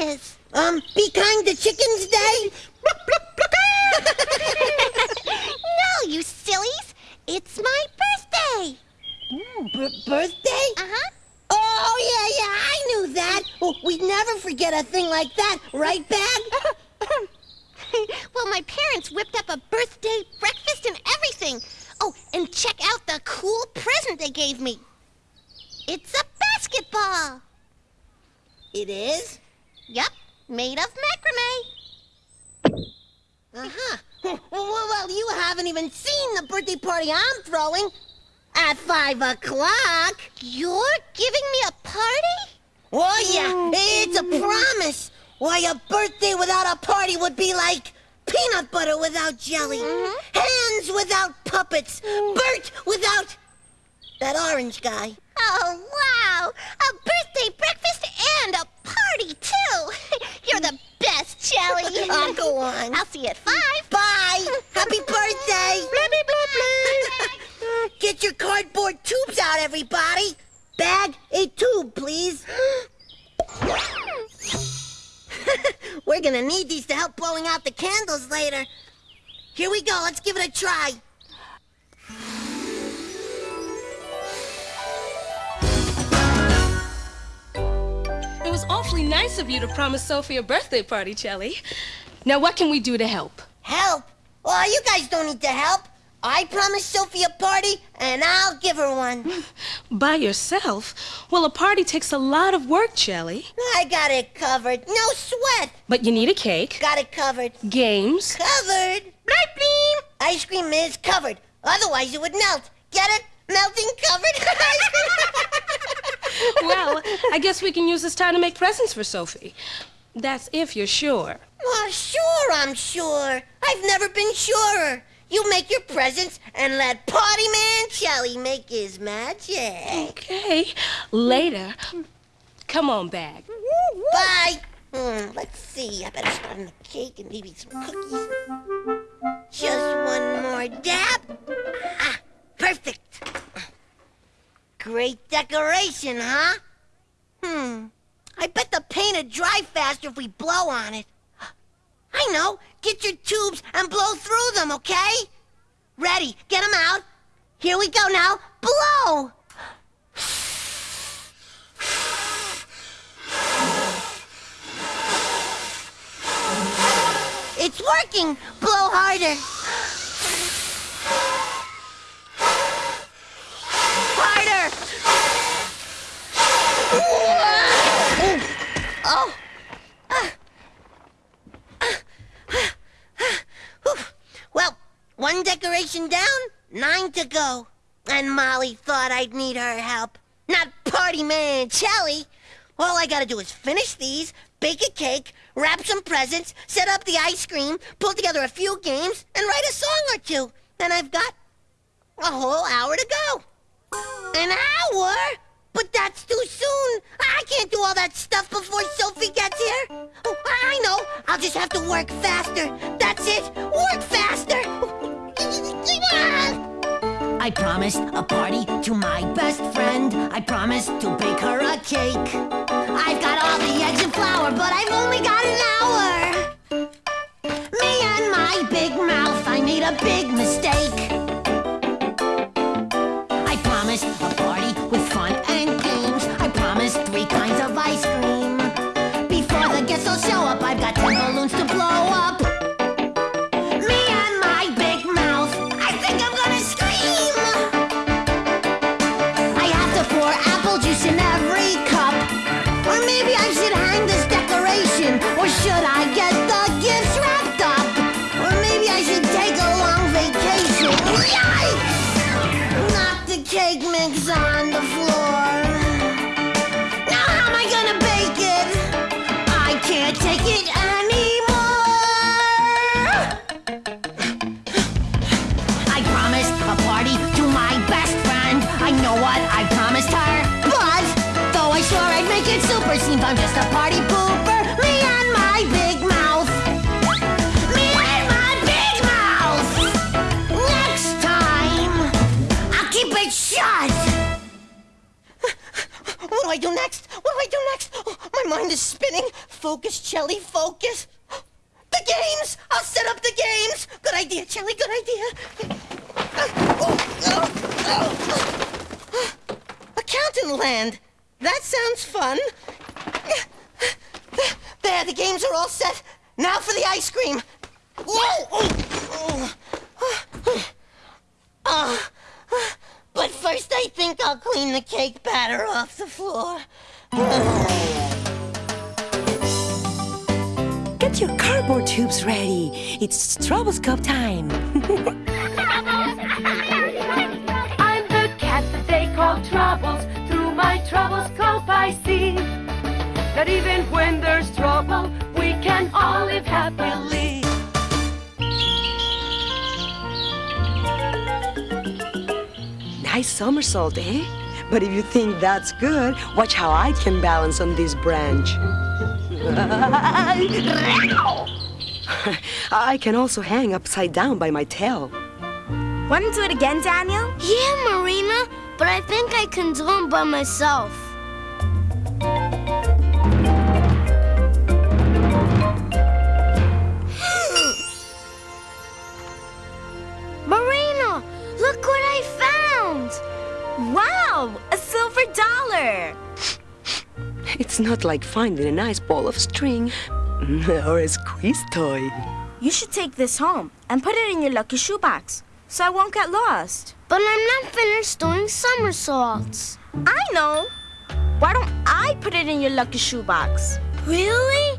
Um, be kind to chickens day? no, you sillies. It's my birthday. B- birthday? Uh-huh. Oh, yeah, yeah, I knew that. Oh, we'd never forget a thing like that, right, Bag? well, my parents whipped up a birthday breakfast and everything. Oh, and check out the cool present they gave me. It's a basketball. It is? Yup, made of macrame. Uh-huh. Well, well, you haven't even seen the birthday party I'm throwing. At five o'clock. You're giving me a party? Oh, yeah, it's a promise. Why, a birthday without a party would be like peanut butter without jelly, Mhm. hands without puppets, Bert without that orange guy. Oh, wow! A Oh, go on. I'll see you at five. Bye. Happy birthday. Get your cardboard tubes out, everybody. Bag a tube, please. We're gonna need these to help blowing out the candles later. Here we go. Let's give it a try. Awfully nice of you to promise Sophie a birthday party, Chelli. Now, what can we do to help? Help? Well, you guys don't need to help. I promised Sophie a party, and I'll give her one. By yourself? Well, a party takes a lot of work, Chelli. I got it covered. No sweat. But you need a cake, Got it covered. games. Covered. Bleep, bleep. Ice cream is covered. Otherwise, it would melt. Get it? Melting covered ice cream. well, I guess we can use this time to make presents for Sophie. That's if you're sure. Oh, sure, I'm sure. I've never been surer. You make your presents and let Party Man Shelly make his magic. Okay, later. Come on, Bag. Bye. Hmm, let's see. I better start on the cake and maybe some cookies. Just one more dab. Great decoration, huh? Hmm. I bet the paint would dry faster if we blow on it. I know. Get your tubes and blow through them, okay? Ready. Get them out. Here we go now. Blow! It's working! Blow! Harder! Oh! Well, one decoration down, nine to go. And Molly thought I'd need her help. Not party man Chelli. All I gotta do is finish these, bake a cake, wrap some presents, set up the ice cream, pull together a few games, and write a song or two. Then I've got a whole hour to go. An hour? But that's too soon. I can't do all that stuff before Sophie gets here. Oh, I know. I'll just have to work faster. That's it. Work faster. I promised a party to my best friend. I promised to bake her a cake. Got ten balloons to blow up. It super, I'm just a party pooper. Me and my big mouth. Me and my big mouth. Next time, I'll keep it shut. What do I do next? What do I do next? Oh, my mind is spinning. Focus, Chelli, focus. The games! I'll set up the games! Good idea, Chelli, good idea. Uh, oh, oh, oh. Accountant land. That sounds fun. There, the games are all set. Now for the ice cream. Whoa! But first I think I'll clean the cake batter off the floor. Get your cardboard tubes ready. It's troublescope time. I'm the cat that they call Troubles. Through my troublescope I see that even when there's trouble, we can all live happily. Nice somersault, eh? But if you think that's good, watch how I can balance on this branch. I can also hang upside down by my tail. Want to do it again, Daniel? Yeah, Marina, but I think I can do it by myself. Dollar. It's not like finding a nice ball of string or a squeeze toy. You should take this home and put it in your lucky shoebox so I won't get lost. But I'm not finished doing somersaults. I know. Why don't I put it in your lucky shoebox? Really?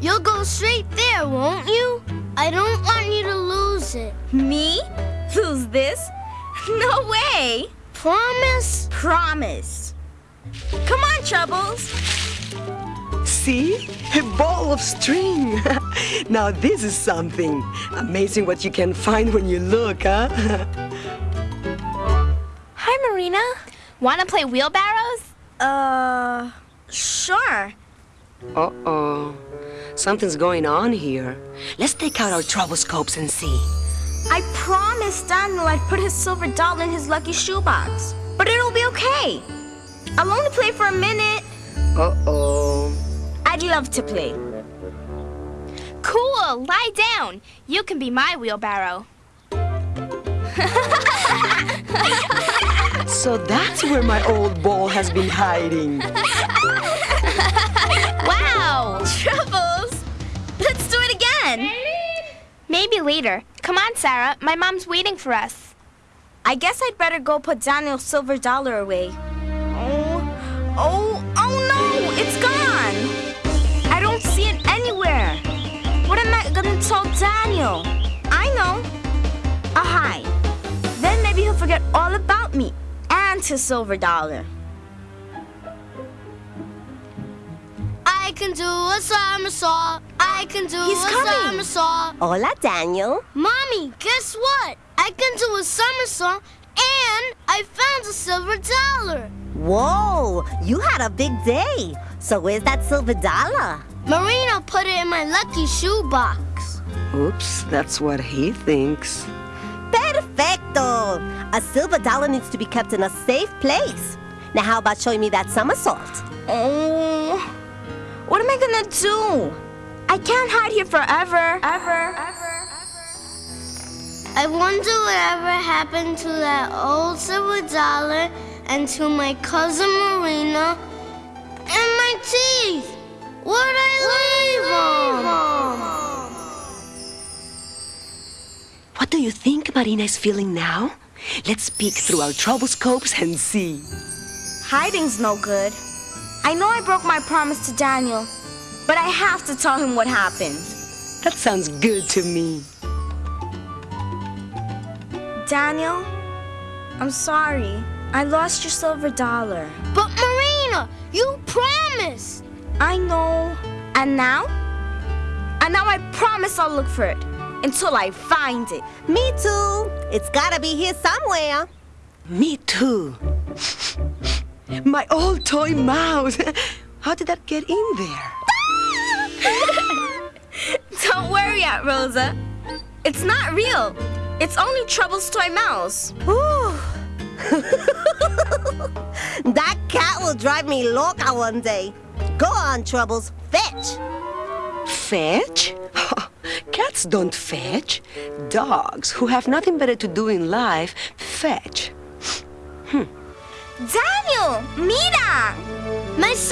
You'll go straight there, won't you? I don't want you to lose it. Me? Lose this? No way. Promise? Promise. Come on, Troubles. See? A ball of string. now this is something. Amazing what you can find when you look, huh? Hi, Marina. Want to play wheelbarrows? Uh, sure. Uh-oh. Something's going on here. Let's take out our troublescopes and see. I promised Daniel I'd put his silver doll in his lucky shoebox. But it'll be okay. I'll only play for a minute. Uh-oh. I'd love to play. Cool. Lie down. You can be my wheelbarrow. So that's where my old ball has been hiding. Wow. Troubles! Let's do it again. Maybe later. Come on, Sarah. My mom's waiting for us. I guess I'd better go put Daniel's silver dollar away. Oh, oh, oh no! It's gone! I don't see it anywhere. What am I gonna tell Daniel? I know. Oh, a hide. Then maybe he'll forget all about me and his silver dollar. I can do a somersault. I can do He's a coming. somersault. Hola, Daniel. Mommy, guess what? I can do a somersault and I found a silver dollar. Whoa, you had a big day. So where's that silver dollar? Marina put it in my lucky shoebox. Oops, that's what he thinks. Perfecto. A silver dollar needs to be kept in a safe place. Now, how about showing me that somersault? Oh, what am I gonna do? I can't hide here forever. Ever. Ever. Ever. I wonder whatever happened to that old silver dollar and to my cousin Marina and my teeth. Where'd I leave them? What do you think Marina is feeling now? Let's peek through our troublescopes and see. Hiding's no good. I know I broke my promise to Daniel, but I have to tell him what happened. That sounds good to me. Daniel, I'm sorry. I lost your silver dollar. But Marina, you promised. I know. And now? And now I promise I'll look for it until I find it. Me too. It's gotta be here somewhere. Me too. My old toy mouse. How did that get in there? Don't worry, Aunt Rosa. It's not real. It's only Trouble's toy mouse. Whew. That cat will drive me loca one day. Go on, Troubles. Fetch. Fetch? Cats don't fetch. Dogs, who have nothing better to do in life, fetch. Hmm. Daniel, mira! My